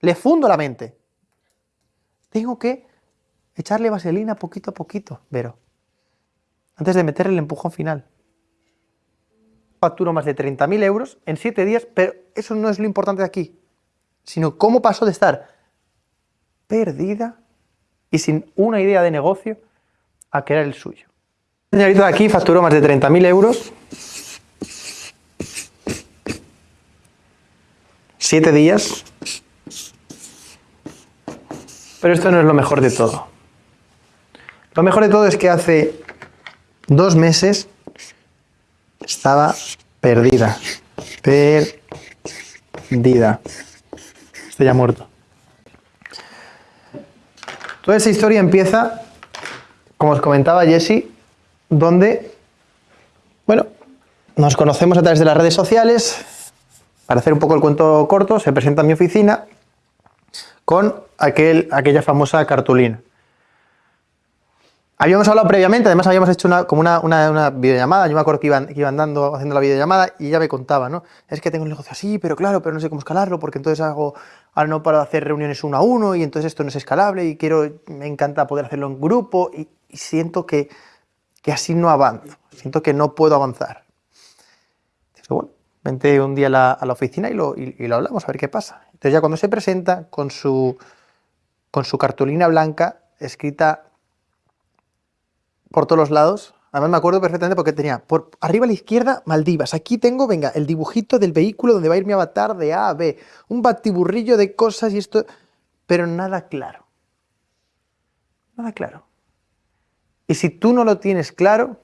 Le fundo la mente. Tengo que echarle vaselina poquito a poquito, Vero. Antes de meterle el empujón final. Facturo más de 30.000 euros en 7 días, pero eso no es lo importante de aquí. Sino cómo pasó de estar perdida y sin una idea de negocio a que era el suyo. De aquí facturó más de 30.000 euros. 7 días. Pero esto no es lo mejor de todo. Lo mejor de todo es que hace dos meses estaba perdida. Perdida. Estoy ya muerto. Toda esa historia empieza, como os comentaba Jesse, donde, bueno, nos conocemos a través de las redes sociales. Para hacer un poco el cuento corto, se presenta en mi oficina con aquel, aquella famosa cartulina. Habíamos hablado previamente, además habíamos hecho una, como una, videollamada, yo me acuerdo que iban, iban dando, haciendo la videollamada y ya me contaba, ¿no? Es que tengo un negocio así, pero claro, pero no sé cómo escalarlo, porque entonces hago, ahora no para hacer reuniones uno a uno y entonces esto no es escalable y quiero, me encanta poder hacerlo en grupo y, siento que, así no avanzo, siento que no puedo avanzar. Entonces, bueno, vente un día a la, oficina y lo, y lo hablamos, a ver qué pasa. Entonces ya cuando se presenta con su, con su cartulina blanca escrita por todos los lados. Además me acuerdo perfectamente porque tenía por arriba a la izquierda Maldivas. Aquí tengo, venga, el dibujito del vehículo donde va a ir mi avatar de A a B. Un batiburrillo de cosas y esto... Pero nada claro. Nada claro. Y si tú no lo tienes claro,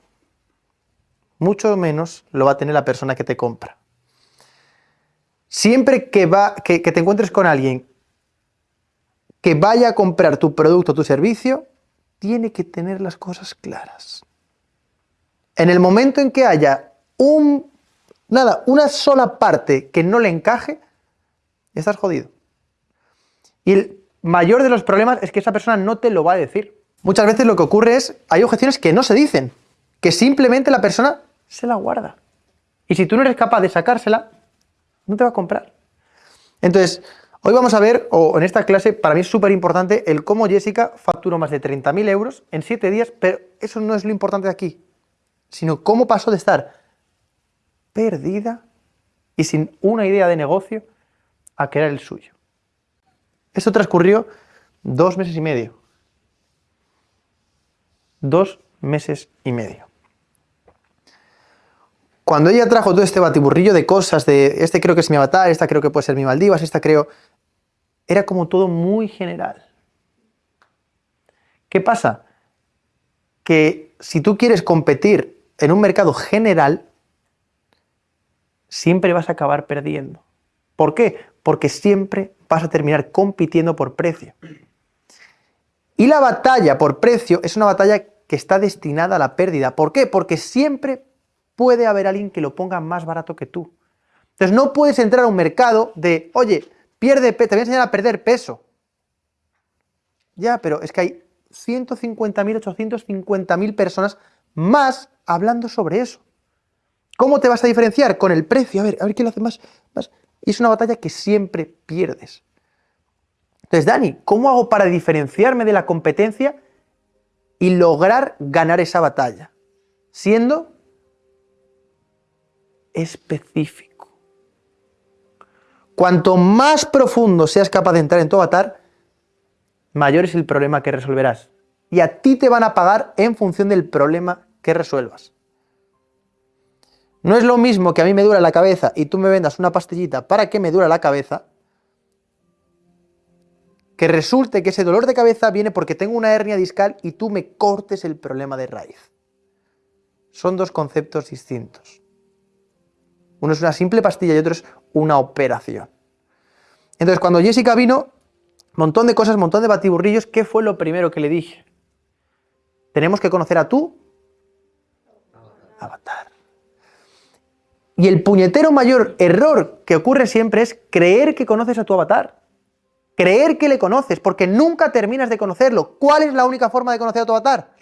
mucho menos lo va a tener la persona que te compra. Siempre que, va, que, que te encuentres con alguien que vaya a comprar tu producto o tu servicio, tiene que tener las cosas claras. En el momento en que haya un, nada, una sola parte que no le encaje, estás jodido. Y el mayor de los problemas es que esa persona no te lo va a decir. Muchas veces lo que ocurre es, hay objeciones que no se dicen, que simplemente la persona se la guarda. Y si tú no eres capaz de sacársela, no te va a comprar. Entonces, Hoy vamos a ver, o en esta clase, para mí es súper importante, el cómo Jessica facturó más de 30.000 euros en 7 días, pero eso no es lo importante de aquí, sino cómo pasó de estar perdida y sin una idea de negocio a era el suyo. Esto transcurrió dos meses y medio. Dos meses y medio. Cuando ella trajo todo este batiburrillo de cosas, de este creo que es mi avatar, esta creo que puede ser mi Maldivas, esta creo era como todo muy general. ¿Qué pasa? Que si tú quieres competir en un mercado general, siempre vas a acabar perdiendo. ¿Por qué? Porque siempre vas a terminar compitiendo por precio. Y la batalla por precio es una batalla que está destinada a la pérdida. ¿Por qué? Porque siempre puede haber alguien que lo ponga más barato que tú. Entonces no puedes entrar a un mercado de, oye, Pierde te voy a enseñar a perder peso. Ya, pero es que hay 150.000, 850.000 personas más hablando sobre eso. ¿Cómo te vas a diferenciar? Con el precio. A ver, a ver quién lo hace más, más. Y es una batalla que siempre pierdes. Entonces, Dani, ¿cómo hago para diferenciarme de la competencia y lograr ganar esa batalla? Siendo específico. Cuanto más profundo seas capaz de entrar en tu avatar, mayor es el problema que resolverás. Y a ti te van a pagar en función del problema que resuelvas. No es lo mismo que a mí me dura la cabeza y tú me vendas una pastillita para que me dura la cabeza, que resulte que ese dolor de cabeza viene porque tengo una hernia discal y tú me cortes el problema de raíz. Son dos conceptos distintos. Uno es una simple pastilla y otro es una operación. Entonces, cuando Jessica vino, montón de cosas, montón de batiburrillos, ¿qué fue lo primero que le dije? Tenemos que conocer a tu avatar. Y el puñetero mayor error que ocurre siempre es creer que conoces a tu avatar. Creer que le conoces, porque nunca terminas de conocerlo. ¿Cuál es la única forma de conocer a tu avatar?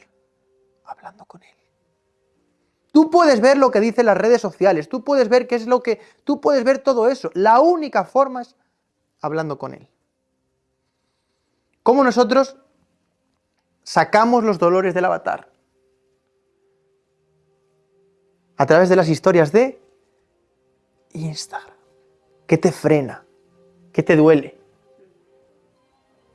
Hablando con él. Tú puedes ver lo que dicen las redes sociales, tú puedes ver qué es lo que... Tú puedes ver todo eso. La única forma es hablando con él. cómo nosotros sacamos los dolores del avatar. A través de las historias de Instagram. ¿Qué te frena? ¿Qué te duele?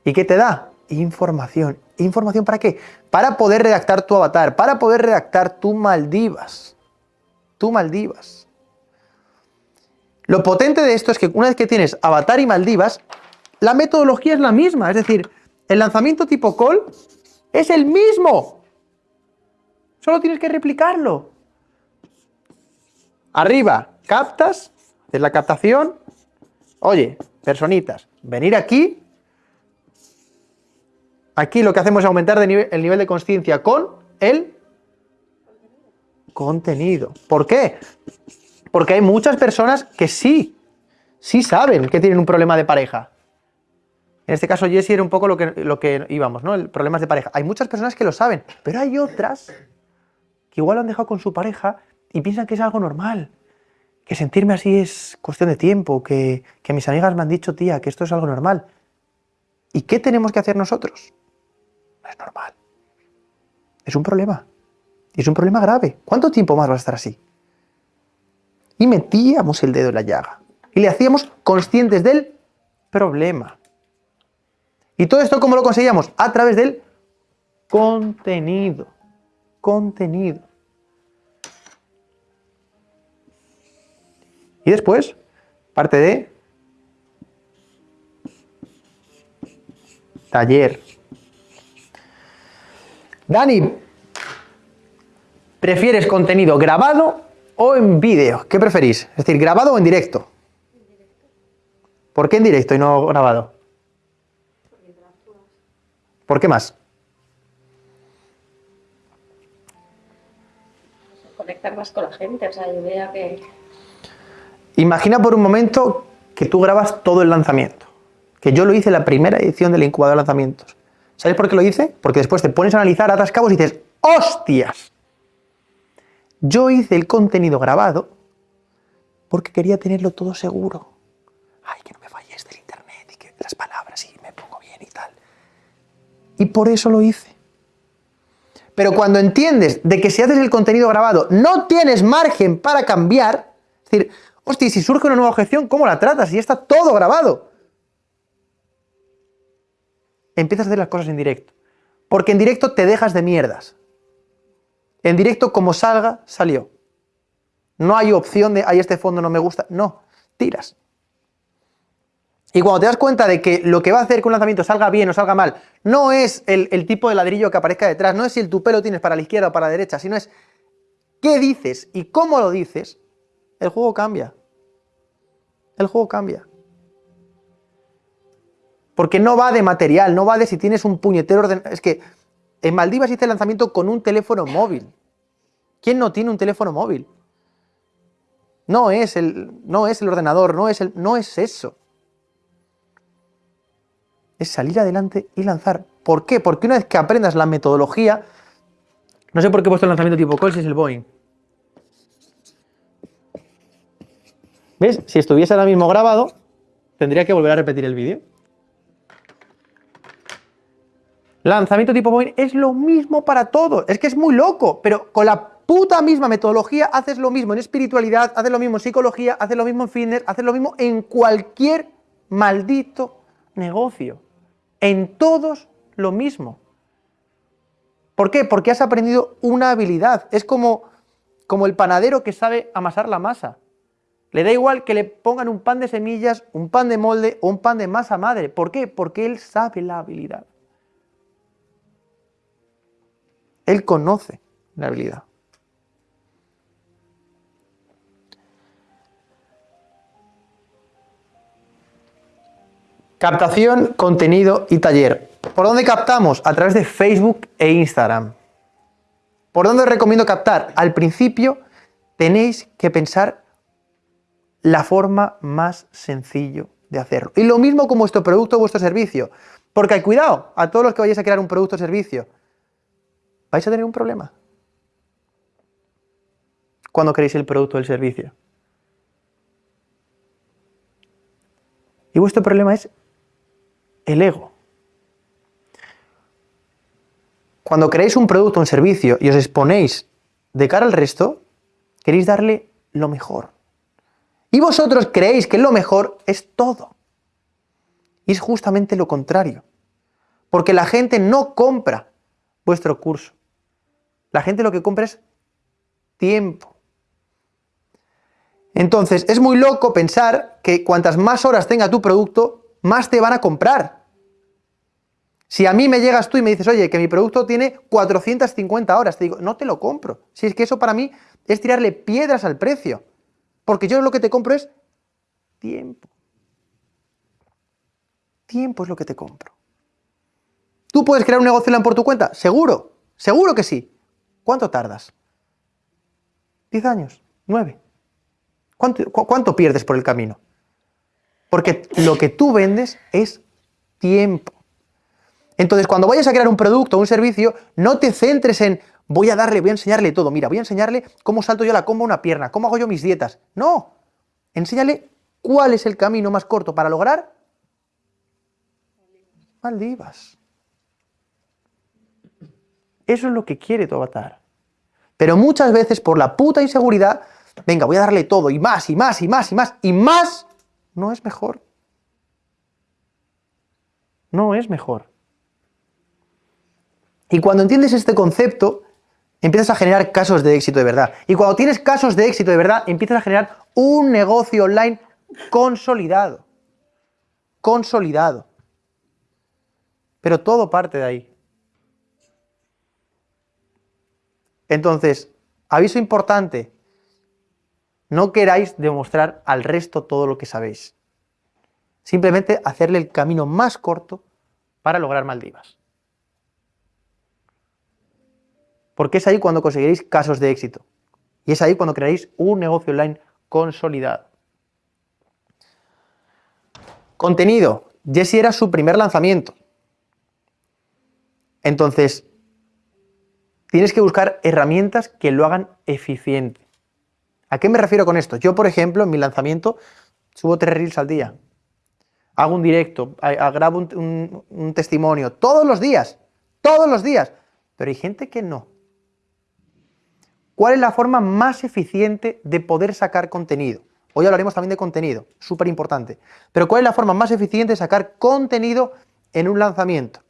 ¿Y qué te da? Información. ¿Información para qué? Para poder redactar tu avatar, para poder redactar tu Maldivas. Tu Maldivas. Lo potente de esto es que una vez que tienes avatar y Maldivas, la metodología es la misma. Es decir, el lanzamiento tipo call es el mismo. Solo tienes que replicarlo. Arriba, captas, es la captación. Oye, personitas, venir aquí Aquí lo que hacemos es aumentar el nivel de conciencia con el contenido. ¿Por qué? Porque hay muchas personas que sí, sí saben que tienen un problema de pareja. En este caso, Jesse era un poco lo que, lo que íbamos, ¿no? El problemas de pareja. Hay muchas personas que lo saben, pero hay otras que igual lo han dejado con su pareja y piensan que es algo normal. Que sentirme así es cuestión de tiempo, que, que mis amigas me han dicho, tía, que esto es algo normal. ¿Y qué tenemos que hacer nosotros? Es normal. Es un problema. Y es un problema grave. ¿Cuánto tiempo más va a estar así? Y metíamos el dedo en la llaga. Y le hacíamos conscientes del problema. ¿Y todo esto cómo lo conseguíamos? A través del contenido. Contenido. Y después, parte de taller. Dani, ¿prefieres contenido grabado o en vídeo? ¿Qué preferís? Es decir, grabado o en directo. ¿Por qué en directo y no grabado? ¿Por qué más? Conectar más con la gente, o sea, idea que... Imagina por un momento que tú grabas todo el lanzamiento. Que yo lo hice en la primera edición del incubador de lanzamientos. ¿Sabes por qué lo hice? Porque después te pones a analizar, atas cabos y dices, ¡hostias! Yo hice el contenido grabado porque quería tenerlo todo seguro. Ay, que no me falles del internet y que las palabras y me pongo bien y tal. Y por eso lo hice. Pero cuando entiendes de que si haces el contenido grabado no tienes margen para cambiar, es decir, hostia, si surge una nueva objeción, ¿cómo la tratas? Y está todo grabado empiezas a hacer las cosas en directo. Porque en directo te dejas de mierdas. En directo, como salga, salió. No hay opción de, ay, este fondo no me gusta. No, tiras. Y cuando te das cuenta de que lo que va a hacer que un lanzamiento salga bien o salga mal, no es el, el tipo de ladrillo que aparezca detrás, no es si el tu pelo tienes para la izquierda o para la derecha, sino es qué dices y cómo lo dices, el juego cambia. El juego cambia. Porque no va de material, no va de si tienes un puñetero ordenador. Es que en Maldivas hice el lanzamiento con un teléfono móvil. ¿Quién no tiene un teléfono móvil? No es el, no es el ordenador, no es, el, no es eso. Es salir adelante y lanzar. ¿Por qué? Porque una vez que aprendas la metodología, no sé por qué he puesto el lanzamiento tipo call si es el Boeing. ¿Ves? Si estuviese ahora mismo grabado, tendría que volver a repetir el vídeo. Lanzamiento tipo Boeing es lo mismo para todos. Es que es muy loco, pero con la puta misma metodología haces lo mismo en espiritualidad, haces lo mismo en psicología, haces lo mismo en fitness, haces lo mismo en cualquier maldito negocio. En todos lo mismo. ¿Por qué? Porque has aprendido una habilidad. Es como, como el panadero que sabe amasar la masa. Le da igual que le pongan un pan de semillas, un pan de molde o un pan de masa madre. ¿Por qué? Porque él sabe la habilidad. Él conoce la habilidad. Captación, contenido y taller. ¿Por dónde captamos? A través de Facebook e Instagram. ¿Por dónde os recomiendo captar? Al principio tenéis que pensar la forma más sencillo de hacerlo. Y lo mismo con vuestro producto o vuestro servicio. Porque cuidado, a todos los que vayáis a crear un producto o servicio, vais a tener un problema. Cuando queréis el producto o el servicio. Y vuestro problema es el ego. cuando creéis un producto o un servicio y os exponéis de cara al resto, queréis darle lo mejor. Y vosotros creéis que lo mejor es todo. Y es justamente lo contrario. Porque la gente no compra vuestro curso. La gente lo que compra es tiempo. Entonces, es muy loco pensar que cuantas más horas tenga tu producto, más te van a comprar. Si a mí me llegas tú y me dices, oye, que mi producto tiene 450 horas, te digo, no te lo compro. Si es que eso para mí es tirarle piedras al precio. Porque yo lo que te compro es tiempo. Tiempo es lo que te compro. ¿Tú puedes crear un negocio por tu cuenta? Seguro, seguro que sí. ¿Cuánto tardas? ¿10 años? ¿9? ¿Cuánto, ¿Cuánto pierdes por el camino? Porque lo que tú vendes es tiempo. Entonces, cuando vayas a crear un producto o un servicio, no te centres en voy a darle, voy a enseñarle todo. Mira, voy a enseñarle cómo salto yo la comba una pierna, cómo hago yo mis dietas. No, enséñale cuál es el camino más corto para lograr Maldivas. Eso es lo que quiere tu avatar. Pero muchas veces por la puta inseguridad, venga, voy a darle todo y más y más y más y más y más, no es mejor. No es mejor. Y cuando entiendes este concepto, empiezas a generar casos de éxito de verdad. Y cuando tienes casos de éxito de verdad, empiezas a generar un negocio online consolidado. Consolidado. Pero todo parte de ahí. Entonces, aviso importante, no queráis demostrar al resto todo lo que sabéis. Simplemente hacerle el camino más corto para lograr Maldivas. Porque es ahí cuando conseguiréis casos de éxito. Y es ahí cuando crearéis un negocio online consolidado. Contenido. Jesse era su primer lanzamiento. Entonces, tienes que buscar herramientas que lo hagan eficiente. ¿A qué me refiero con esto? Yo, por ejemplo, en mi lanzamiento subo tres reels al día. Hago un directo, grabo un testimonio, todos los días, todos los días. Pero hay gente que no. ¿Cuál es la forma más eficiente de poder sacar contenido? Hoy hablaremos también de contenido, súper importante. Pero ¿cuál es la forma más eficiente de sacar contenido en un lanzamiento?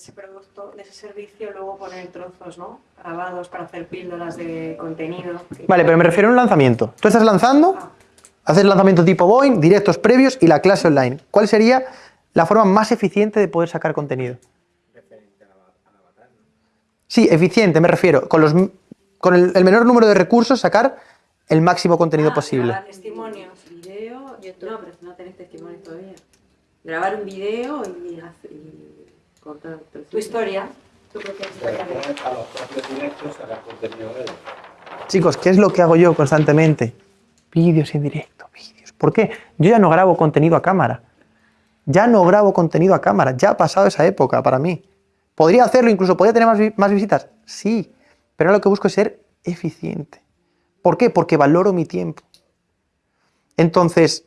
Ese producto, de ese servicio, luego poner trozos, ¿no? Grabados para hacer píldoras de contenido. Vale, pero me refiero a un lanzamiento. Tú estás lanzando, ah. haces el lanzamiento tipo Boeing, directos previos y la clase online. ¿Cuál sería la forma más eficiente de poder sacar contenido. Sí, eficiente, me refiero. Con, los, con el, menor número de recursos sacar el máximo contenido ah, posible. Grabar testimonios, video, YouTube. No, pero no tenéis testimonios todavía. Grabar un video y, y tu historia. Tu propia historia. Chicos, ¿qué es lo que hago yo constantemente? Vídeos en directo, vídeos. ¿Por qué? Yo ya no grabo contenido a cámara. Ya no grabo contenido a cámara, ya ha pasado esa época para mí. ¿Podría hacerlo, incluso podría tener más, visitas? Sí, pero lo que busco es ser eficiente. ¿Por qué? Porque valoro mi tiempo. Entonces,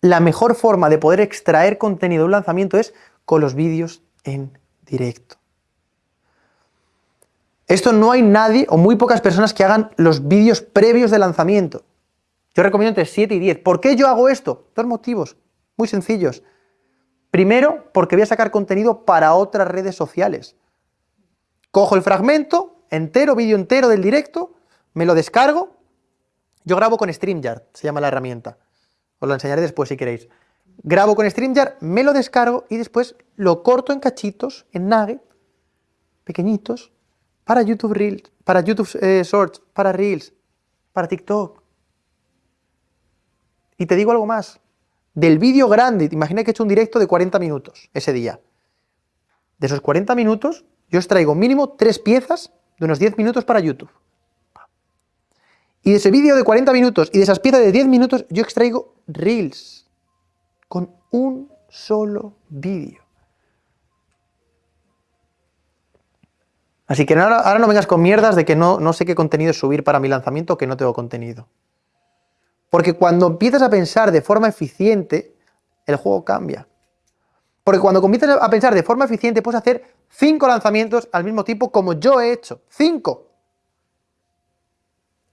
la mejor forma de poder extraer contenido de un lanzamiento es con los vídeos en directo. Esto no hay nadie o muy pocas personas que hagan los vídeos previos de lanzamiento. Yo recomiendo entre 7 y 10. ¿Por qué yo hago esto? Dos motivos. Muy sencillos. Primero, porque voy a sacar contenido para otras redes sociales. Cojo el fragmento entero, vídeo entero del directo, me lo descargo. Yo grabo con StreamYard, se llama la herramienta. Os lo enseñaré después si queréis. Grabo con StreamYard, me lo descargo y después lo corto en cachitos, en nugget, pequeñitos, para YouTube Reels, para YouTube eh, Shorts, para Reels, para TikTok. Y te digo algo más, del vídeo grande, imagina que he hecho un directo de 40 minutos ese día. De esos 40 minutos, yo extraigo mínimo tres piezas de unos 10 minutos para YouTube. Y de ese vídeo de 40 minutos y de esas piezas de 10 minutos, yo extraigo Reels. Con un solo vídeo. Así que ahora, no vengas con mierdas de que no, no sé qué contenido subir para mi lanzamiento que no tengo contenido. Porque cuando empiezas a pensar de forma eficiente, el juego cambia. Porque cuando comienzas a pensar de forma eficiente, puedes hacer cinco lanzamientos al mismo tiempo como yo he hecho. ¡Cinco!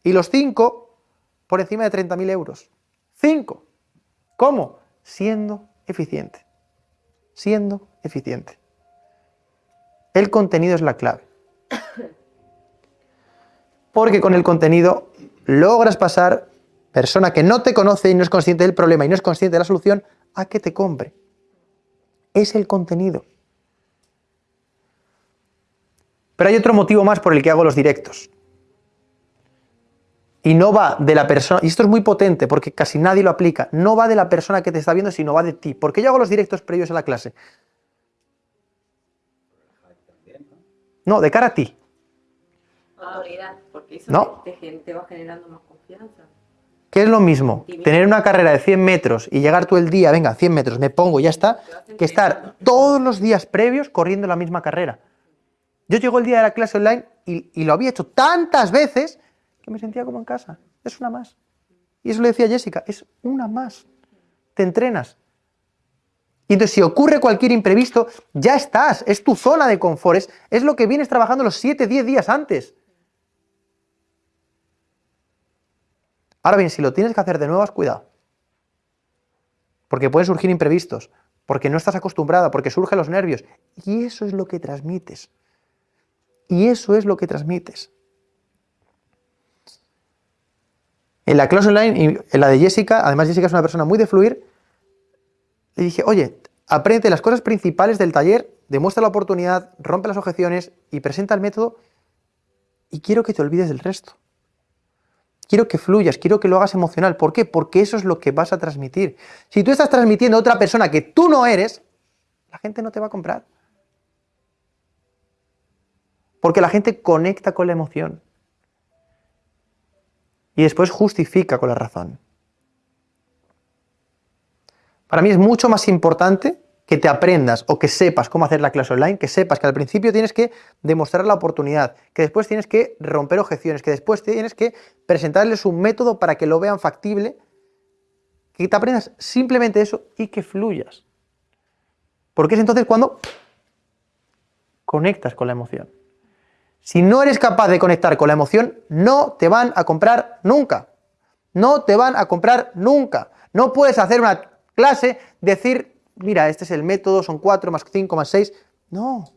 Y los cinco por encima de 30.000 euros. ¡Cinco! ¿Cómo? Siendo eficiente. Siendo eficiente. El contenido es la clave. Porque con el contenido logras pasar persona que no te conoce y no es consciente del problema y no es consciente de la solución a que te compre. Es el contenido. Pero hay otro motivo más por el que hago los directos. Y no va de la persona, y esto es muy potente porque casi nadie lo aplica, no va de la persona que te está viendo, sino va de ti. ¿Por qué yo hago los directos previos a la clase? No, de cara a ti. Autoridad, porque eso no. te, va generando más confianza. ¿Qué es lo mismo? Tener una carrera de 100 metros y llegar tú el día, venga, 100 metros, me pongo y ya está, que estar todos los días previos corriendo la misma carrera. Yo llego el día de la clase online y, y, lo había hecho tantas veces que me sentía como en casa. Es una más. Y eso le decía Jessica, es una más. Te entrenas. Y entonces si ocurre cualquier imprevisto, ya estás, es tu zona de confort, es, lo que vienes trabajando los 7, 10 días antes. Ahora bien, si lo tienes que hacer de nuevo, has cuidado. Porque pueden surgir imprevistos, porque no estás acostumbrada, porque surgen los nervios. Y eso es lo que transmites. Y eso es lo que transmites. En la clase online, en la de Jessica, además Jessica es una persona muy de fluir, le dije, oye, aprende las cosas principales del taller, demuestra la oportunidad, rompe las objeciones y presenta el método y quiero que te olvides del resto. Quiero que fluyas, quiero que lo hagas emocional. ¿Por qué? Porque eso es lo que vas a transmitir. Si tú estás transmitiendo a otra persona que tú no eres, la gente no te va a comprar. Porque la gente conecta con la emoción. Y después justifica con la razón. Para mí es mucho más importante que te aprendas o que sepas cómo hacer la clase online, que sepas que al principio tienes que demostrar la oportunidad, que después tienes que romper objeciones, que después tienes que presentarles un método para que lo vean factible, que te aprendas simplemente eso y que fluyas. Porque es entonces cuando conectas con la emoción. Si no eres capaz de conectar con la emoción, no te van a comprar nunca. No te van a comprar nunca. No puedes hacer una clase, decir, mira, este es el método, son 4 más 5 más 6. No,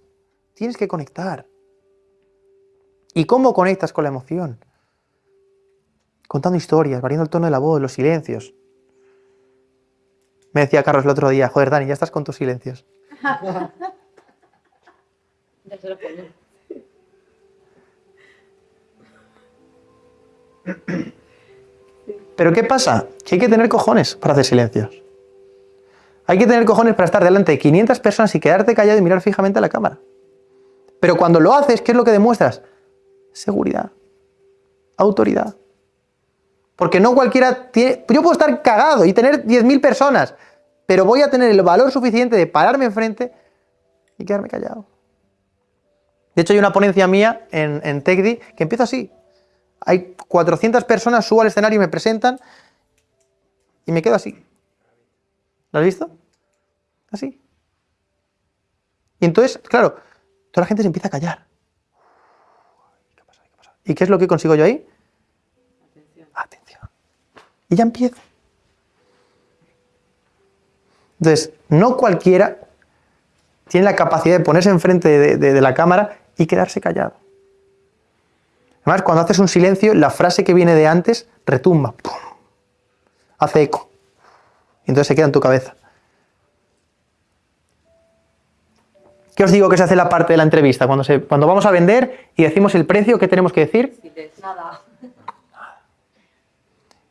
tienes que conectar. ¿Y cómo conectas con la emoción? Contando historias, variando el tono de la voz, los silencios. Me decía Carlos el otro día, joder, Dani, ya estás con tus silencios. Pero ¿qué pasa? Que hay que tener cojones para hacer silencios. Hay que tener cojones para estar delante de 500 personas y quedarte callado y mirar fijamente a la cámara. Pero cuando lo haces, ¿qué es lo que demuestras? Seguridad, autoridad. Porque no cualquiera tiene... Yo puedo estar cagado y tener 10.000 personas, pero voy a tener el valor suficiente de pararme enfrente y quedarme callado. De hecho, hay una ponencia mía en, en TechDi que empieza así. Hay 400 personas, subo al escenario y me presentan y me quedo así. ¿Lo has visto? Así. Y entonces, claro, toda la gente se empieza a callar. ¿Qué pasa? ¿Qué pasa? ¿Y qué es lo que consigo yo ahí? Atención. Atención. Y ya empiezo. Entonces, no cualquiera tiene la capacidad de ponerse enfrente de, la cámara y quedarse callado. Además, cuando haces un silencio, la frase que viene de antes retumba, hace eco. Y entonces se queda en tu cabeza. ¿Qué os digo que se hace la parte de la entrevista? Cuando, se, cuando vamos a vender y decimos el precio, ¿qué tenemos que decir? Nada.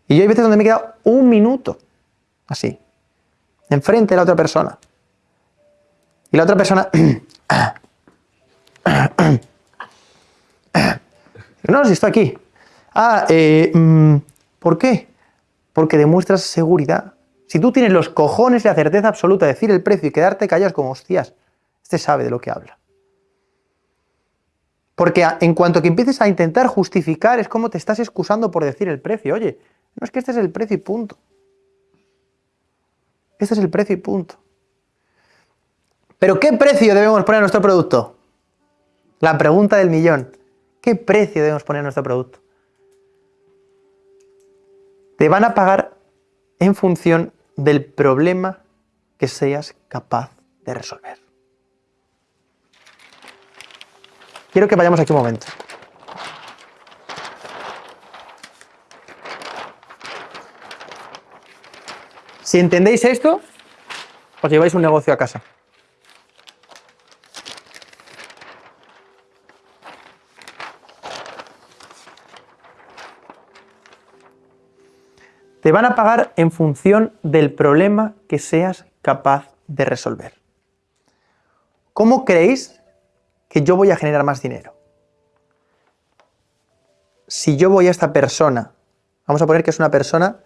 Y yo hay veces donde me he quedado un minuto, así, enfrente de la otra persona. Y la otra persona... no, si estoy aquí. Ah, eh, mm, ¿por qué? Porque demuestras seguridad. Si tú tienes los cojones y la certeza absoluta de decir el precio y quedarte callado como hostias, este sabe de lo que habla. Porque en cuanto que empieces a intentar justificar es como te estás excusando por decir el precio. Oye, No es que este es el precio y punto. Este es el precio y punto. Pero ¿qué precio debemos poner a nuestro producto? La pregunta del millón. ¿Qué precio debemos poner a nuestro producto? Te van a pagar en función del problema que seas capaz de resolver. Quiero que vayamos aquí un momento. Si entendéis esto, os lleváis un negocio a casa. Te van a pagar en función del problema que seas capaz de resolver. ¿Cómo creéis que yo voy a generar más dinero? Si yo voy a esta persona, vamos a poner que es una persona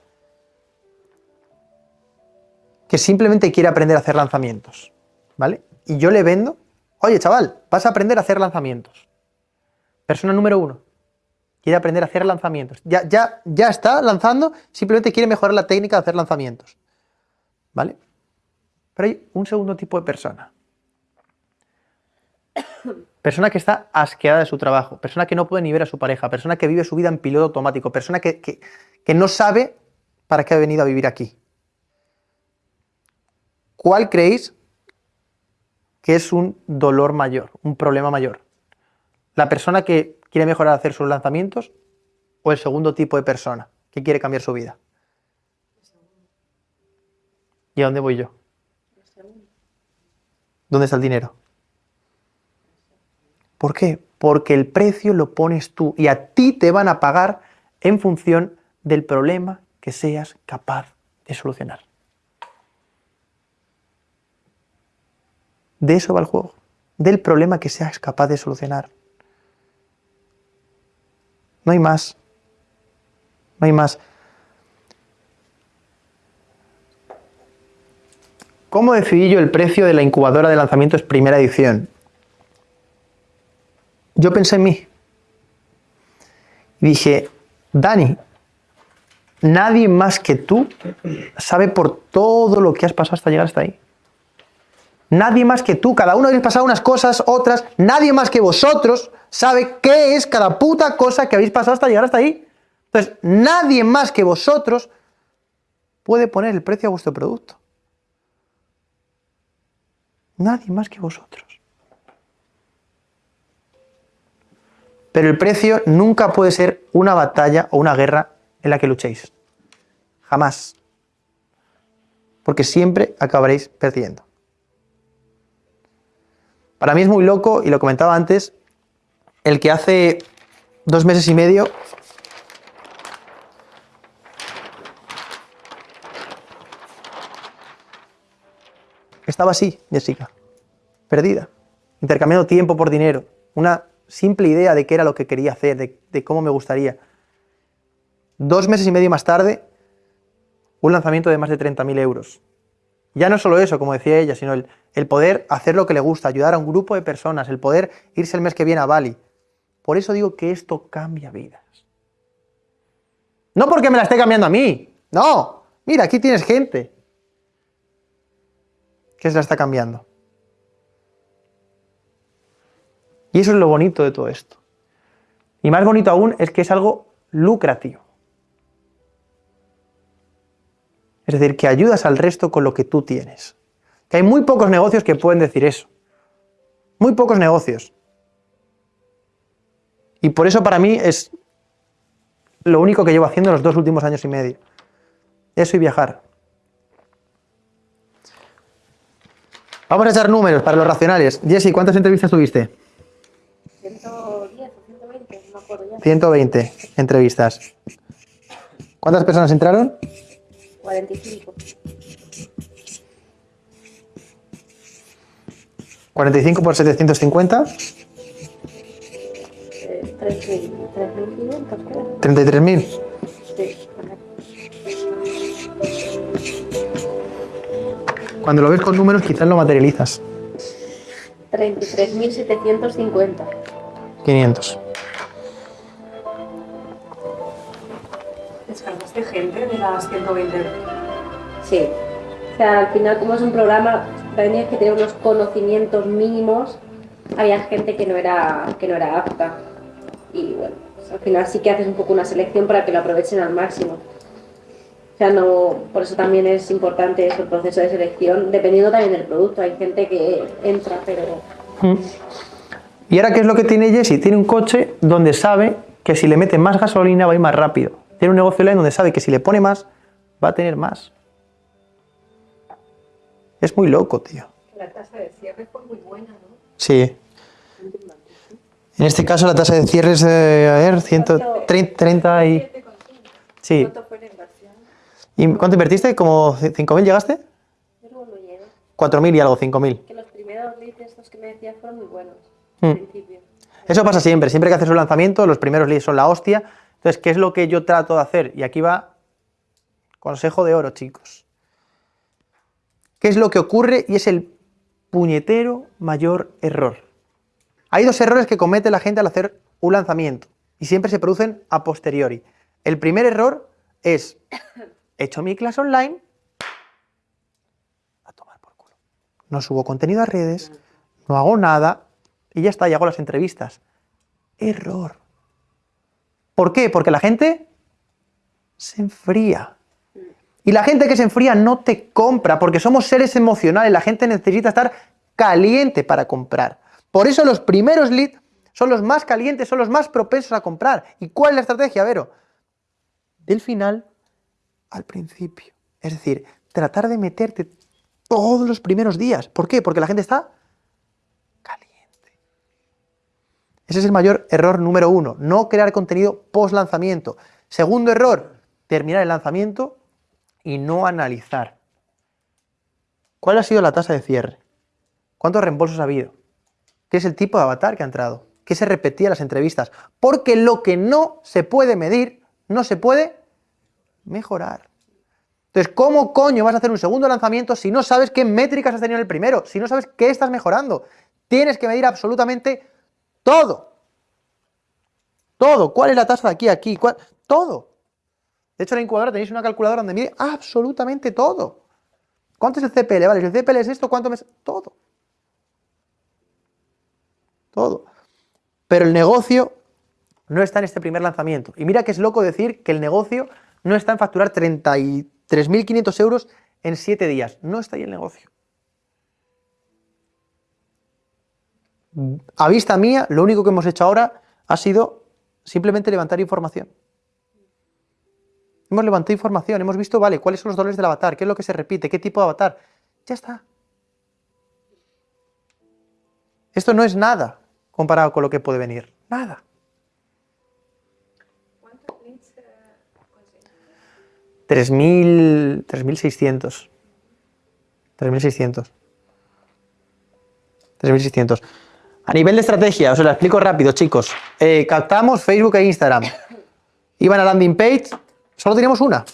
que simplemente quiere aprender a hacer lanzamientos, ¿vale? Y yo le vendo, oye chaval, vas a aprender a hacer lanzamientos. Persona número uno, quiere aprender a hacer lanzamientos. Ya, ya, ya está lanzando, simplemente quiere mejorar la técnica de hacer lanzamientos. ¿Vale? Pero hay un segundo tipo de persona. Persona que está asqueada de su trabajo, persona que no puede ni ver a su pareja, persona que vive su vida en piloto automático, persona que, que no sabe para qué ha venido a vivir aquí. ¿Cuál creéis que es un dolor mayor, un problema mayor? La persona que quiere mejorar hacer sus lanzamientos o el segundo tipo de persona que quiere cambiar su vida? ¿Y a dónde voy yo? ¿Dónde está el dinero? ¿Por qué? Porque el precio lo pones tú y a ti te van a pagar en función del problema que seas capaz de solucionar. De eso va el juego, del problema que seas capaz de solucionar. No hay más. No hay más. ¿Cómo decidí yo el precio de la incubadora de lanzamientos primera edición? Yo pensé en mí. Y dije, Dani, nadie más que tú sabe por todo lo que has pasado hasta llegar hasta ahí. Nadie más que tú, cada uno habéis pasado unas cosas, otras, nadie más que vosotros sabe qué es cada puta cosa que habéis pasado hasta llegar hasta ahí. Entonces, nadie más que vosotros puede poner el precio a vuestro producto. Nadie más que vosotros. Pero el precio nunca puede ser una batalla o una guerra en la que luchéis. Jamás. Porque siempre acabaréis perdiendo. Para mí es muy loco, y lo comentaba antes, el que hace dos meses y medio estaba así, Jessica, perdida, intercambiando tiempo por dinero, una simple idea de qué era lo que quería hacer, de, cómo me gustaría. Dos meses y medio más tarde, un lanzamiento de más de 30.000 euros. Ya no solo eso, como decía ella, sino el, poder hacer lo que le gusta, ayudar a un grupo de personas, el poder irse el mes que viene a Bali, por eso digo que esto cambia vidas. No porque me la esté cambiando a mí, no. Mira, aquí tienes gente que se la está cambiando. Y eso es lo bonito de todo esto. Y más bonito aún es que es algo lucrativo. Es decir, que ayudas al resto con lo que tú tienes. Que hay muy pocos negocios que pueden decir eso. Muy pocos negocios. Y por eso para mí es lo único que llevo haciendo los dos últimos años y medio. Eso y viajar. Vamos a echar números para los racionales. Jessy, ¿cuántas entrevistas tuviste? 110 o 120, no me acuerdo ya. 120 entrevistas. ¿Cuántas personas entraron? 45. 45 por 750. 33.000. Sí. Cuando lo ves con números quizás lo materializas. 33.750. 500. Las 120? Sí. O sea, al final, como es un programa, tenías que tener unos conocimientos mínimos. Había gente que no era, que no era apta. Y bueno, pues al final sí que haces un poco una selección para que lo aprovechen al máximo. O sea, no, por eso también es importante ese proceso de selección, dependiendo también del producto. Hay gente que entra, pero... Mm. ¿Y ahora qué es lo que tiene Jesse? Tiene un coche donde sabe que si le mete más gasolina va a ir más rápido. Tiene un negocio online donde sabe que si le pone más, va a tener más. Es muy loco, tío. La tasa de cierre fue muy buena, ¿no? Sí. En este caso la tasa de cierre es, eh, a ver, 130 y... Sí. ¿Cuánto fue la inversión? ¿Y cuánto invertiste? ¿Como 5.000 llegaste? Yo luego no llego. 4.000 y algo, 5.000. Que los primeros leads estos que me decías fueron muy buenos, Mm. al principio. Eso pasa siempre, siempre que haces un lanzamiento, los primeros leads son la hostia. Entonces, ¿qué es lo que yo trato de hacer? Y aquí va consejo de oro, chicos. ¿Qué es lo que ocurre? Y es el puñetero mayor error. Hay dos errores que comete la gente al hacer un lanzamiento y siempre se producen a posteriori. El primer error es, he hecho mi clase online, a tomar por culo. No subo contenido a redes, no hago nada y ya está, y hago las entrevistas. Error. ¿Por qué? Porque la gente se enfría. Y la gente que se enfría no te compra, porque somos seres emocionales, la gente necesita estar caliente para comprar. Por eso los primeros leads son los más calientes, son los más propensos a comprar. ¿Y cuál es la estrategia, Vero? Del final al principio. Es decir, tratar de meterte todos los primeros días. ¿Por qué? Porque la gente está caliente. Ese es el mayor error número uno, no crear contenido post lanzamiento. Segundo error, terminar el lanzamiento y no analizar. ¿Cuál ha sido la tasa de cierre? ¿Cuántos reembolsos ha habido? ¿Qué es el tipo de avatar que ha entrado? ¿Qué se repetía en las entrevistas? Porque lo que no se puede medir, no se puede mejorar. Entonces, ¿cómo coño vas a hacer un segundo lanzamiento si no sabes qué métricas has tenido en el primero? Si no sabes qué estás mejorando. Tienes que medir absolutamente todo. Todo. ¿Cuál es la tasa de aquí a aquí? ¿Cuál? Todo. De hecho, en la incubadora tenéis una calculadora donde mide absolutamente todo. ¿Cuánto es el CPL? Vale, si el CPL es esto, ¿cuánto me... Todo. Todo. Pero el negocio no está en este primer lanzamiento. Y mira que es loco decir que el negocio no está en facturar 33.500 euros en 7 días. No está ahí el negocio. A vista mía, lo único que hemos hecho ahora ha sido simplemente levantar información. Hemos levantado información, hemos visto, vale, cuáles son los dolores del avatar, qué es lo que se repite, qué tipo de avatar. Ya está. Esto no es nada comparado con lo que puede venir. Nada. ¿Cuántos? 3.000, 3.600. 3.600. 3.600. A nivel de estrategia, os lo explico rápido, chicos. Eh, captamos Facebook e Instagram. Iban a landing page, solo teníamos una.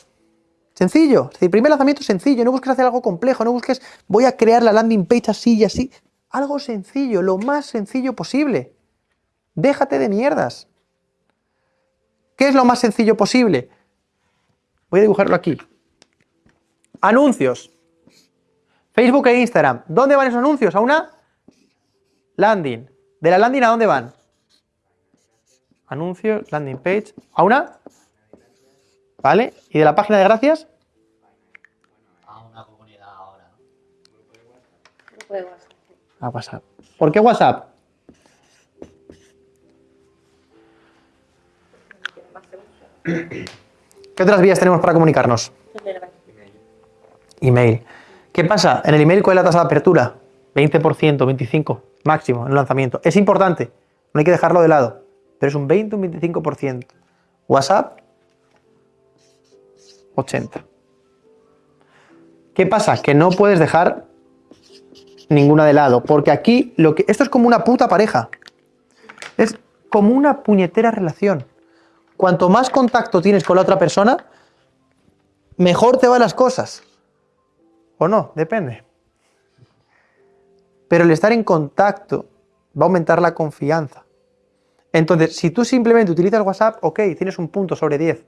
Sencillo. Es decir, primer lanzamiento sencillo. No busques hacer algo complejo. No busques, voy a crear la landing page así y así. Algo sencillo, lo más sencillo posible. Déjate de mierdas. ¿Qué es lo más sencillo posible? Voy a dibujarlo aquí. Anuncios. Facebook e Instagram. ¿Dónde van esos anuncios? A una landing. ¿De la landing a dónde van? Anuncios, landing page. ¿A una? ¿Vale? ¿Y de la página de gracias? a una comunidad ahora. Grupo de WhatsApp. A WhatsApp. ¿Por qué WhatsApp? ¿Qué otras vías tenemos para comunicarnos? Verdad. Email. ¿Qué pasa? En el email, ¿cuál es la tasa de apertura? 20%, 25% máximo en el lanzamiento. Es importante, no hay que dejarlo de lado, pero es un 20 un 25%. WhatsApp, 80%. ¿Qué pasa? Que no puedes dejar ninguna de lado, porque aquí lo que esto es como una puta pareja. Es como una puñetera relación. Cuanto más contacto tienes con la otra persona, mejor te van las cosas. O no, depende. Pero el estar en contacto va a aumentar la confianza. Entonces, si tú simplemente utilizas WhatsApp, ok, tienes un punto sobre 10.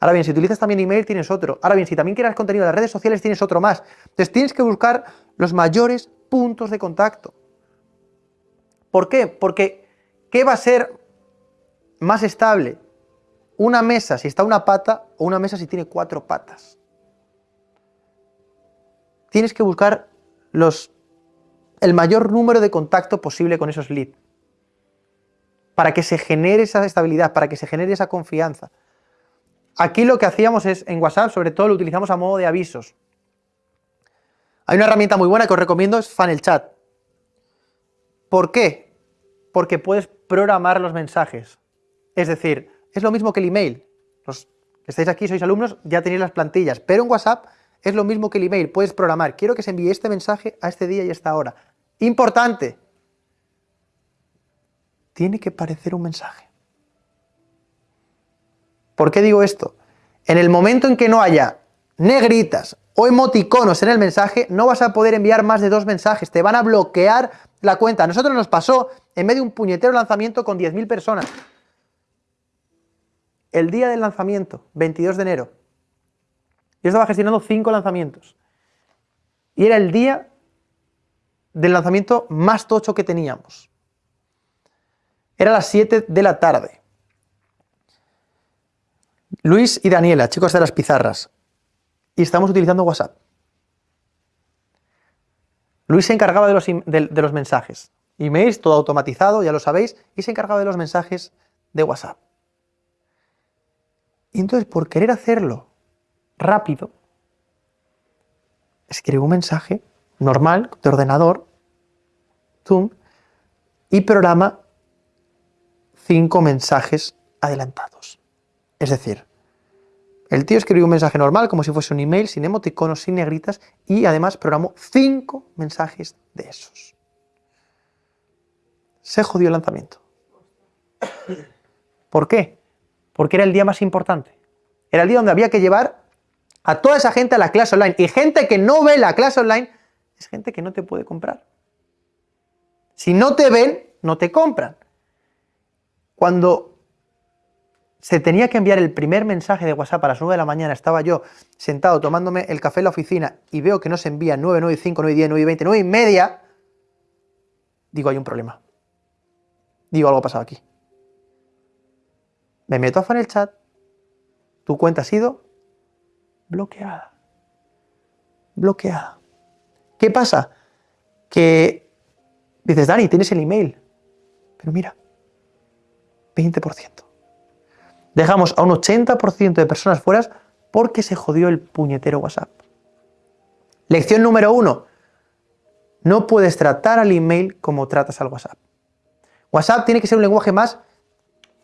Ahora bien, si utilizas también email, tienes otro. Ahora bien, si también quieres contenido de las redes sociales, tienes otro más. Entonces tienes que buscar los mayores puntos de contacto. ¿Por qué? Porque ¿qué va a ser más estable? Una mesa si está una pata o una mesa si tiene cuatro patas. Tienes que buscar los, el mayor número de contacto posible con esos leads. Para que se genere esa estabilidad, para que se genere esa confianza. Aquí lo que hacíamos es, en WhatsApp, sobre todo lo utilizamos a modo de avisos. Hay una herramienta muy buena que os recomiendo, es Funnel Chat. ¿Por qué? Porque puedes programar los mensajes. Es decir, es lo mismo que el email. Los que estáis aquí, sois alumnos, ya tenéis las plantillas. Pero en WhatsApp es lo mismo que el email. Puedes programar, quiero que se envíe este mensaje a este día y a esta hora. Importante. Tiene que parecer un mensaje. ¿Por qué digo esto? En el momento en que no haya negritas o emoticonos en el mensaje, no vas a poder enviar más de dos mensajes, te van a bloquear la cuenta. A nosotros nos pasó en medio de un puñetero lanzamiento con 10.000 personas. El día del lanzamiento, 22 de enero, yo estaba gestionando 5 lanzamientos. Y era el día del lanzamiento más tocho que teníamos. Era las 7 de la tarde. Luis y Daniela, chicos de las pizarras, y estamos utilizando WhatsApp. Luis se encargaba de los, de, los mensajes. Emails, todo automatizado, ya lo sabéis, y se encargaba de los mensajes de WhatsApp. Y entonces, por querer hacerlo rápido, escribo un mensaje normal, de ordenador, Zoom, y programa cinco mensajes adelantados. Es decir, el tío escribió un mensaje normal, como si fuese un email, sin emoticonos, sin negritas, y además programó cinco mensajes de esos. Se jodió el lanzamiento. ¿Por qué? Porque era el día más importante. Era el día donde había que llevar a toda esa gente a la clase online. Y gente que no ve la clase online es gente que no te puede comprar. Si no te ven, no te compran. Cuando se tenía que enviar el primer mensaje de WhatsApp a las 9 de la mañana, estaba yo sentado tomándome el café en la oficina y veo que no se envía 9, 9, 5, 9, 10, 9, 20, 9 y media, digo, hay un problema. Digo, algo ha pasado aquí. Me meto a el chat, tu cuenta ha sido bloqueada. Bloqueada. ¿Qué pasa? Que dices, Dani, tienes el email, pero mira, 20% dejamos a un 80% de personas fuera porque se jodió el puñetero WhatsApp. Lección número uno. No puedes tratar al email como tratas al WhatsApp. WhatsApp tiene que ser un lenguaje más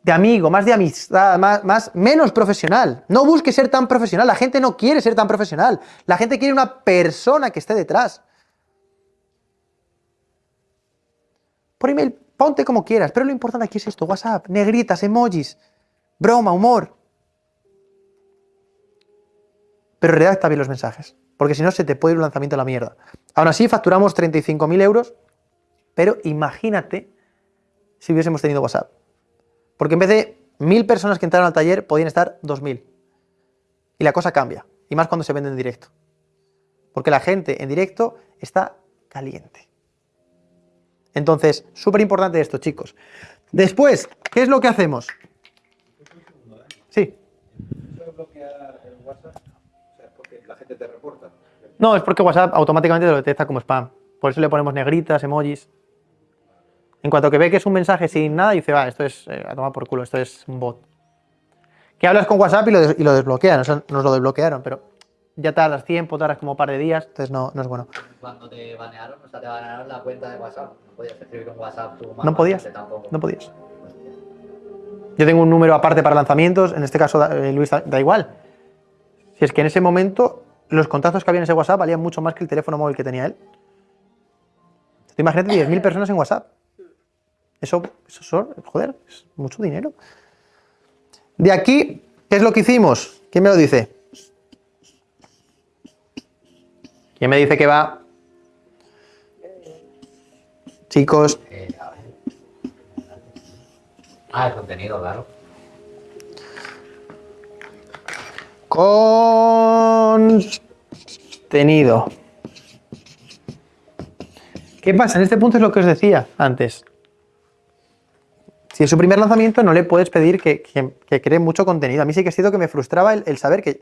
de amigo, más de amistad, más, más, menos profesional. No busques ser tan profesional. La gente no quiere ser tan profesional. La gente quiere una persona que esté detrás. Por email, ponte como quieras, pero lo importante aquí es esto, WhatsApp, negritas, emojis, broma, humor. Pero redacta bien los mensajes, porque si no se te puede ir un lanzamiento a la mierda. Aún así, facturamos 35.000 euros, pero imagínate si hubiésemos tenido WhatsApp. Porque en vez de 1.000 personas que entraron al taller, podían estar 2.000. Y la cosa cambia, y más cuando se vende en directo. Porque la gente en directo está caliente. Entonces, súper importante esto, chicos. Después, ¿qué es lo que hacemos? Sí. No, es porque WhatsApp automáticamente lo detecta como spam. Por eso le ponemos negritas, emojis. En cuanto que ve que es un mensaje sin nada, dice, va, esto es eh, a tomar por culo, esto es un bot. Que hablas con WhatsApp y lo, desbloquean, nos lo desbloquearon, pero ya tardas tiempo, tardas como un par de días, entonces no, no es bueno. Cuando te banearon, o sea, te banearon la cuenta de WhatsApp, no podías escribir un WhatsApp tú No podías, no podías. Yo tengo un número aparte para lanzamientos, en este caso eh, Luis da, igual. Si es que en ese momento los contactos que había en ese WhatsApp valían mucho más que el teléfono móvil que tenía él. imagínate 10.000 personas en WhatsApp. Eso, eso, joder, es mucho dinero. De aquí, ¿qué es lo que hicimos? ¿Quién me lo dice? ¿Quién me dice que va? Chicos. Ah, el contenido, claro. Contenido. ¿Qué pasa? En este punto es lo que os decía antes. Si es su primer lanzamiento, no le puedes pedir que, cree mucho contenido. A mí sí que es cierto que me frustraba el, saber que,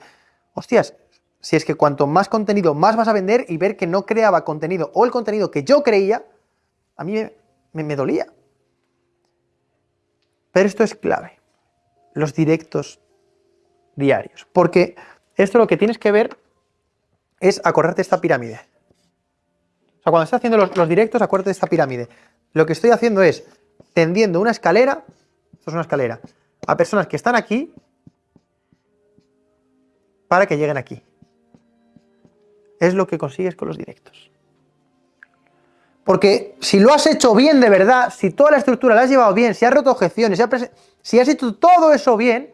hostias, si es que cuanto más contenido, más vas a vender y ver que no creaba contenido o el contenido que yo creía, a mí me dolía. Pero esto es clave. Los directos diarios. Porque esto lo que tienes que ver es acordarte esta pirámide. O sea, cuando estás haciendo los, los directos, acuérdate de esta pirámide. Lo que estoy haciendo es tendiendo una escalera, esto es una escalera, a personas que están aquí para que lleguen aquí. Es lo que consigues con los directos. Porque si lo has hecho bien de verdad, si toda la estructura la has llevado bien, si has roto objeciones, si has, si has hecho todo eso bien,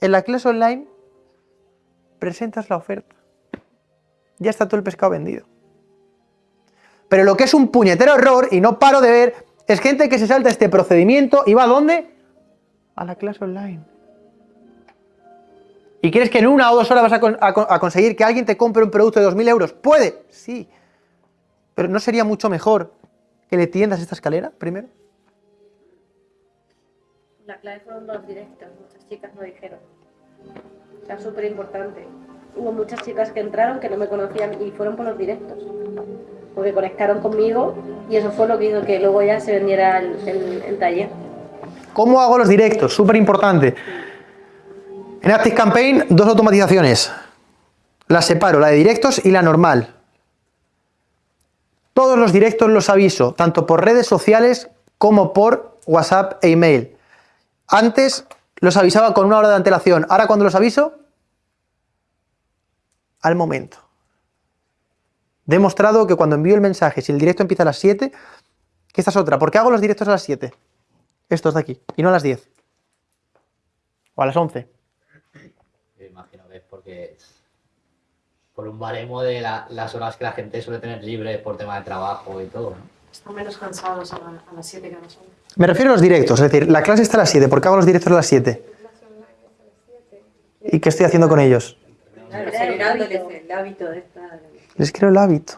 en la clase online presentas la oferta. Ya está todo el pescado vendido. Pero lo que es un puñetero error, y no paro de ver, es gente que se salta este procedimiento y va a dónde? A la clase online. ¿Y crees que en una o dos horas vas a, con- a con- a conseguir que alguien te compre un producto de 2.000 euros? Puede, sí. Pero ¿no sería mucho mejor que le tiendas esta escalera primero? La clave fueron los directos, muchas chicas lo dijeron. Sea, súper importante. Hubo muchas chicas que entraron que no me conocían y fueron por los directos. Porque conectaron conmigo y eso fue lo que hizo que luego ya se vendiera el taller. ¿Cómo hago los directos? Súper importante. En Active Campaign, dos automatizaciones. Las separo, la de directos y la normal. Todos los directos los aviso, tanto por redes sociales como por WhatsApp e email. Antes los avisaba con una hora de antelación. Ahora cuando los aviso, al momento. Demostrado que cuando envío el mensaje, si el directo empieza a las 7, que esta es otra. ¿Por qué hago los directos a las 7? Estos de aquí, y no a las 10. O a las 11. Me imagino que es porque por un baremo de la- las horas que la gente suele tener libre por tema de trabajo y todo, ¿no? Están menos cansados a, la- a las 7 que a las 11. Me refiero a los directos, es decir, la clase está a las 7. ¿Por qué hago los directos a las 7? ¿Y qué estoy haciendo con ellos? Claro, generándoles hábito. el hábito de estar. Les creo el hábito.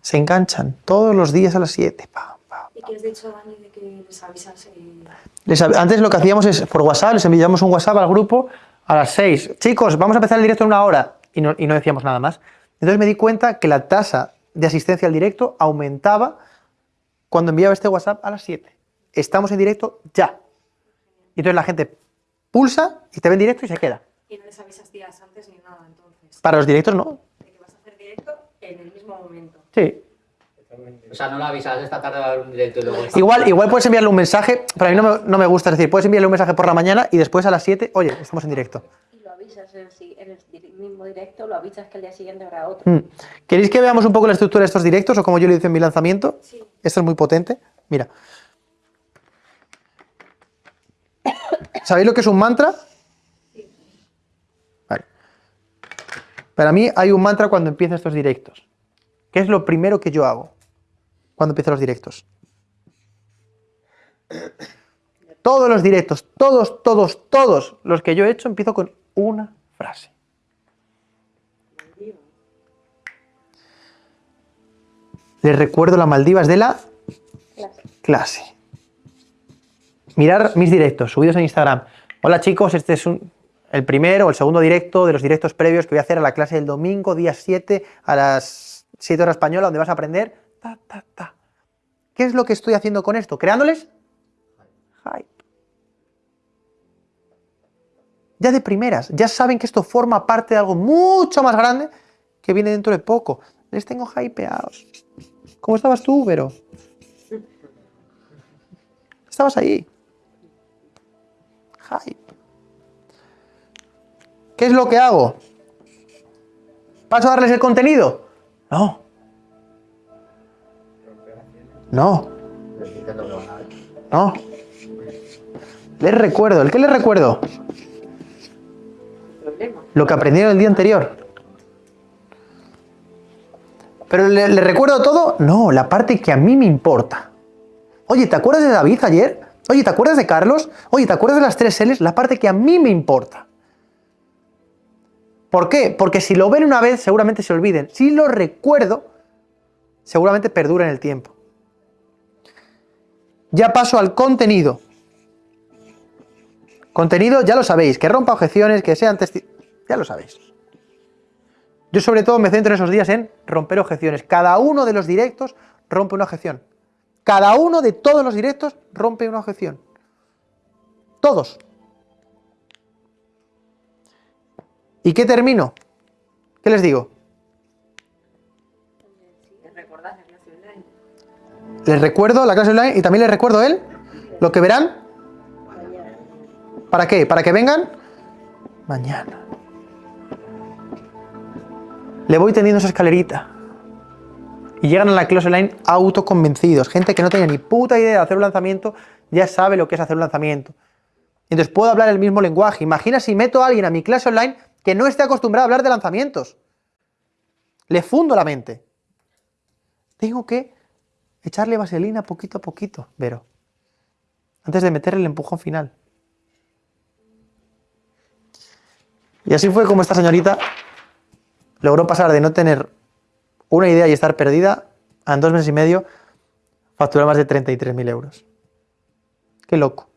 Se enganchan todos los días a las 7. Pa, pa. ¿Y qué has dicho, Dani, de que les avisas? eh, Les av- antes lo que hacíamos es por WhatsApp, les enviábamos un WhatsApp al grupo a las 6. Chicos, vamos a empezar el directo en una hora. Y no, y no decíamos nada más. Entonces me di cuenta que la tasa de asistencia al directo aumentaba cuando enviaba este WhatsApp a las 7. Estamos en directo ya. Y entonces la gente pulsa y te ve en directo y se queda. y no les avisas días antes ni nada, entonces. Para los directos no. De que vas a hacer directo en el mismo momento. Sí. O sea, no lo avisas, esta tarde va a haber un directo y luego... Igual, igual puedes enviarle un mensaje, pero a mí no me, no me gusta. Es decir, puedes enviarle un mensaje por la mañana y después a las 7, oye, estamos en directo. Y lo avisas en el, el mismo directo, lo avisas que al día siguiente habrá otro. Mm. ¿Queréis que veamos un poco la estructura de estos directos o como yo lo hice en mi lanzamiento? Sí. Esto es muy potente. Mira. ¿Sabéis lo que es un mantra? Para mí hay un mantra cuando empiezo estos directos. ¿Qué es lo primero que yo hago cuando empiezo los directos? Todos los directos, todos, todos, todos los que yo he hecho, empiezo con una frase. Les recuerdo las Maldivas de la Clase. clase. Mirar mis directos subidos en Instagram. Hola chicos, este es un- el primero o el segundo directo de los directos previos que voy a hacer a la clase del domingo, día 7, a las 7 horas española, donde vas a aprender. Ta, ta, ta. ¿Qué es lo que estoy haciendo con esto? Creándoles hype. Ya de primeras, ya saben que esto forma parte de algo mucho más grande que viene dentro de poco. Les tengo hypeados. ¿Cómo estabas tú, Vero? Estabas ahí. Hype. ¿Qué es lo que hago? ¿Paso a darles el contenido? No. No, no. Les recuerdo. ¿El qué les recuerdo? Lo que aprendieron el día anterior. ¿Pero le, le recuerdo todo? No, la parte que a mí me importa. Oye, ¿te acuerdas de David ayer? Oye, ¿te acuerdas de Carlos? Oye, ¿te acuerdas de las tres L's? La parte que a mí me importa. ¿Por qué? Porque si lo ven una vez, seguramente se olviden. Si lo recuerdo, seguramente perdura en el tiempo. Ya paso al contenido. Contenido, ya lo sabéis, que rompa objeciones, que sean testi... Ya lo sabéis. Yo sobre todo me centro en esos días en romper objeciones. Cada uno de los directos rompe una objeción. Cada uno de todos los directos rompe una objeción. Todos. ¿Y qué termino? ¿Qué les digo? Les recuerdo la clase online y también les recuerdo él, lo que verán. ¿Para qué? ¿Para que vengan? Mañana. Le voy tendiendo esa escalerita. Y llegan a la clase online autoconvencidos. Gente que no tenía ni puta idea de hacer un lanzamiento, ya sabe lo que es hacer un lanzamiento. Entonces puedo hablar el mismo lenguaje. Imagina si meto a alguien a mi clase online que no esté acostumbrado a hablar de lanzamientos. Le fundo la mente. Tengo que echarle vaselina poquito a poquito, Vero. Antes de meterle el empujón final. Y así fue como esta señorita logró pasar de no tener una idea y estar perdida a en dos meses y medio facturar más de 33.000 euros. Qué loco.